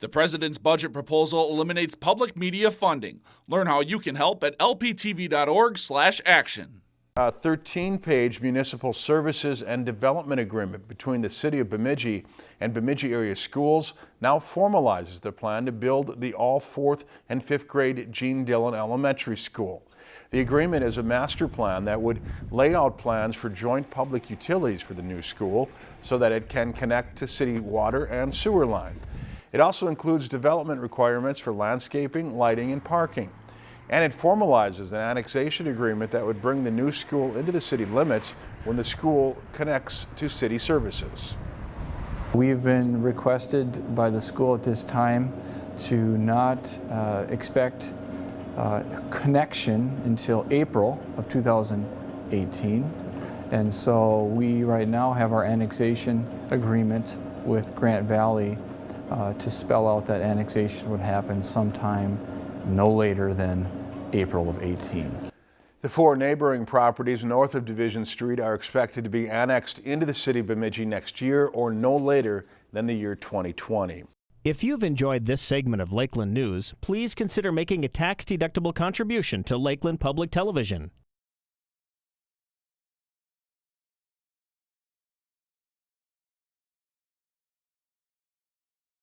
The president's budget proposal eliminates public media funding. Learn how you can help at lptv.org/action. A 13-page municipal services and development agreement between the City of Bemidji and Bemidji area schools now formalizes the plan to build the all fourth and fifth grade Gene Dillon Elementary School. The agreement is a master plan that would lay out plans for joint public utilities for the new school so that it can connect to city water and sewer lines. It also includes development requirements for landscaping, lighting, and parking. And it formalizes an annexation agreement that would bring the new school into the city limits when the school connects to city services. We've been requested by the school at this time to not uh, expect uh, connection until April of 2018. And so we right now have our annexation agreement with Grant Valley uh, to spell out that annexation would happen sometime no later than April of 18. The four neighboring properties north of Division Street are expected to be annexed into the city of Bemidji next year or no later than the year 2020. If you've enjoyed this segment of Lakeland News, please consider making a tax-deductible contribution to Lakeland Public Television.